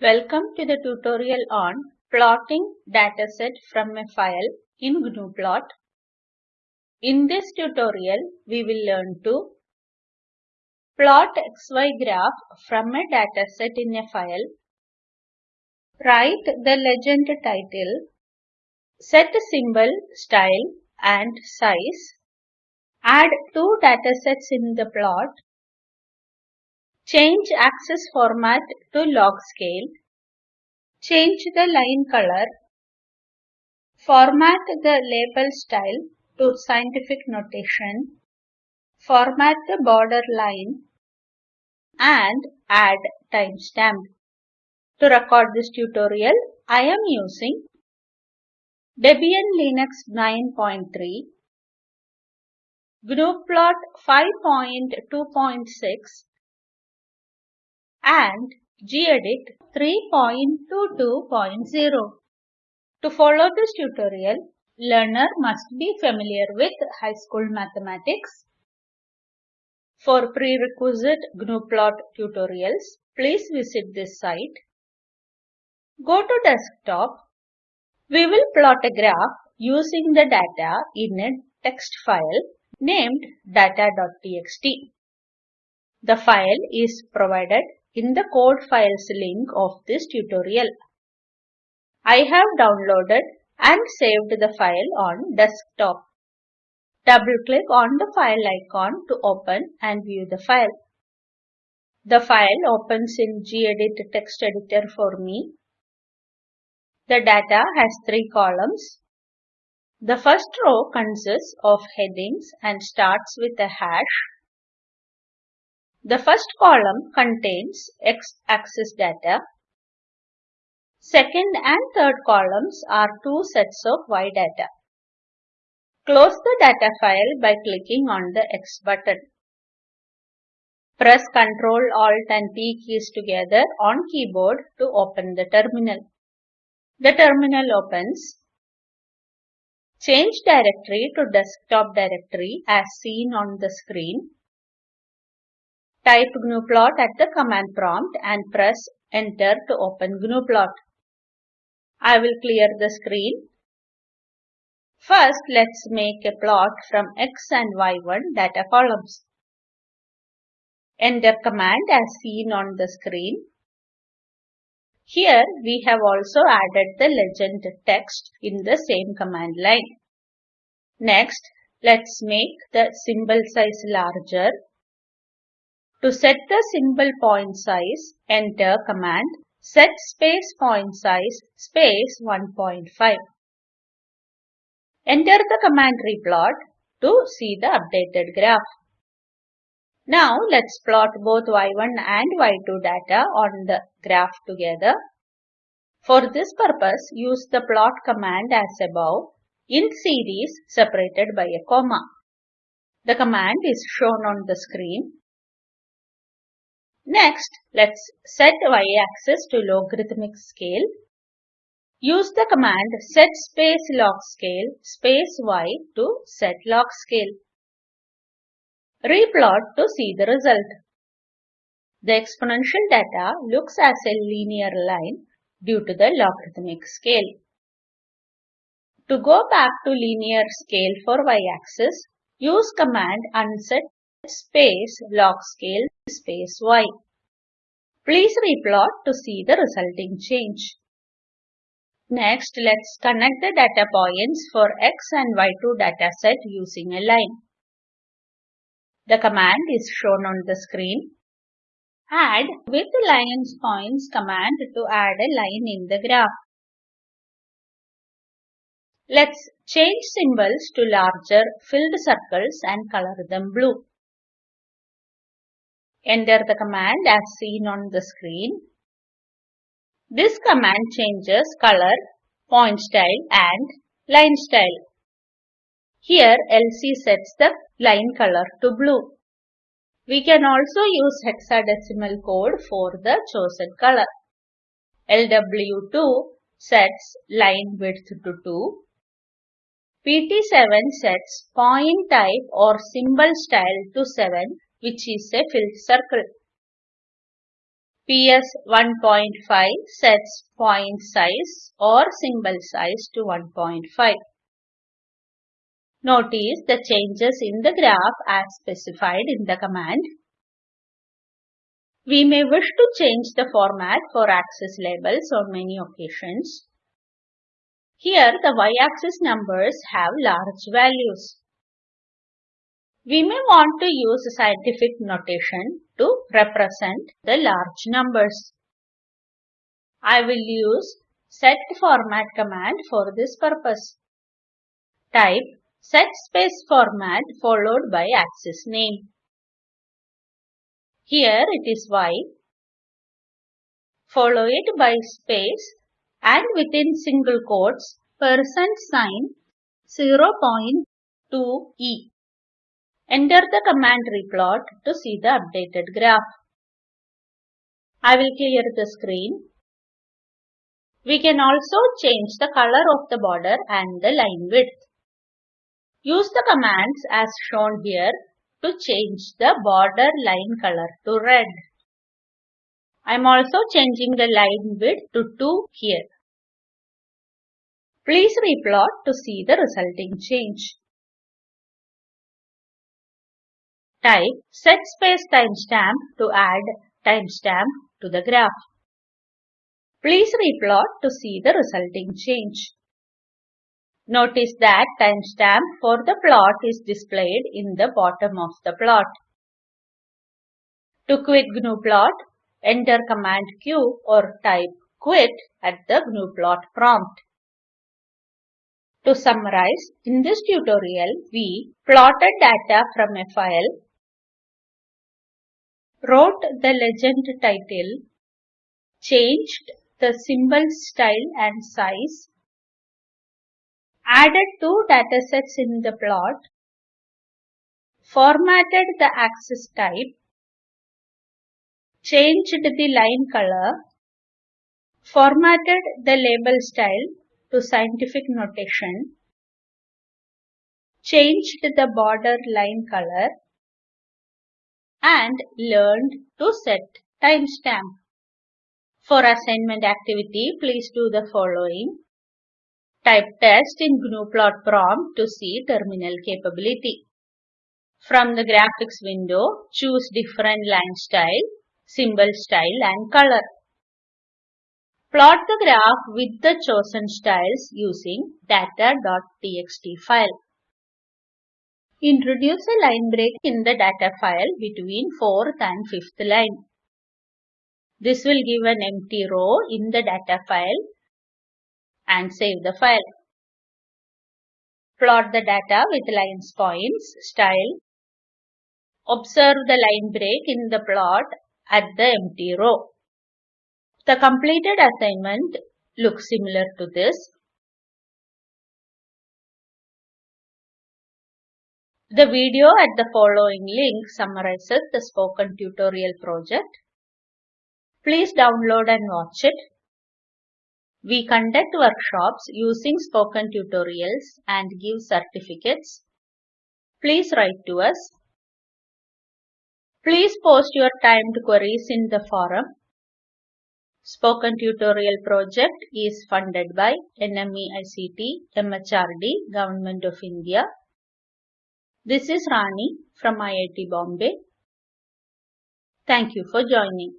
Welcome to the tutorial on plotting dataset from a file in GNUplot. In this tutorial, we will learn to plot XY graph from a dataset in a file, write the legend title, set symbol, style and size, add two datasets in the plot, Change axis format to log scale. Change the line color. Format the label style to scientific notation. Format the border line and add timestamp. To record this tutorial, I am using Debian Linux 9.3, GNUplot 5.2.6 and gedit 3.22.0. To follow this tutorial, learner must be familiar with high school mathematics. For prerequisite GNUplot tutorials, please visit this site. Go to desktop. We will plot a graph using the data in a text file named data.txt. The file is provided in the code files link of this tutorial. I have downloaded and saved the file on desktop. Double click on the file icon to open and view the file. The file opens in gedit text editor for me. The data has three columns. The first row consists of headings and starts with a hash the first column contains x-axis data. Second and third columns are two sets of y data. Close the data file by clicking on the X button. Press Ctrl Alt and T keys together on keyboard to open the terminal. The terminal opens. Change directory to desktop directory as seen on the screen. Type gnuplot at the command prompt and press enter to open gnuplot. I will clear the screen. First, let's make a plot from x and y1 data columns. Enter command as seen on the screen. Here we have also added the legend text in the same command line. Next, let's make the symbol size larger to set the symbol point size, enter command set space point size space 1.5. Enter the command replot to see the updated graph. Now let's plot both y1 and y2 data on the graph together. For this purpose, use the plot command as above in series separated by a comma. The command is shown on the screen Next, let's set y-axis to logarithmic scale. Use the command set space log scale space y to set log scale. Replot to see the result. The exponential data looks as a linear line due to the logarithmic scale. To go back to linear scale for y-axis, use command unset space log scale space y. Please replot to see the resulting change. Next, let's connect the data points for x and y2 dataset using a line. The command is shown on the screen. Add with the linespoints command to add a line in the graph. Let's change symbols to larger filled circles and color them blue. Enter the command as seen on the screen. This command changes color, point style and line style. Here LC sets the line color to blue. We can also use hexadecimal code for the chosen color. LW2 sets line width to 2. PT7 sets point type or symbol style to 7 which is a filled circle. PS 1.5 sets point size or symbol size to 1.5. Notice the changes in the graph as specified in the command. We may wish to change the format for axis labels on many occasions. Here the y-axis numbers have large values. We may want to use scientific notation to represent the large numbers. I will use set format command for this purpose. Type set space format followed by axis name. Here it is y. Follow it by space and within single quotes percent sign 0.2e. Enter the command replot to see the updated graph. I will clear the screen. We can also change the color of the border and the line width. Use the commands as shown here to change the border line color to red. I am also changing the line width to 2 here. Please replot to see the resulting change. Type set space timestamp to add timestamp to the graph. Please replot to see the resulting change. Notice that timestamp for the plot is displayed in the bottom of the plot. To quit GNUplot, enter command Q or type quit at the GNUplot prompt. To summarize, in this tutorial, we plotted data from a file, wrote the legend title, changed the symbol style and size, added two datasets in the plot, formatted the axis type, changed the line color, formatted the label style to scientific notation, changed the border line color, and learned to set timestamp. For assignment activity, please do the following. Type test in GNUplot prompt to see terminal capability. From the graphics window, choose different line style, symbol style and color. Plot the graph with the chosen styles using data.txt file. Introduce a line break in the data file between 4th and 5th line. This will give an empty row in the data file and save the file. Plot the data with linespoints, style. Observe the line break in the plot at the empty row. The completed assignment looks similar to this. The video at the following link summarizes the spoken tutorial project. Please download and watch it. We conduct workshops using spoken tutorials and give certificates. Please write to us. Please post your timed queries in the forum. Spoken Tutorial project is funded by NMEICT, MHRD, Government of India. This is Rani from IIT Bombay. Thank you for joining.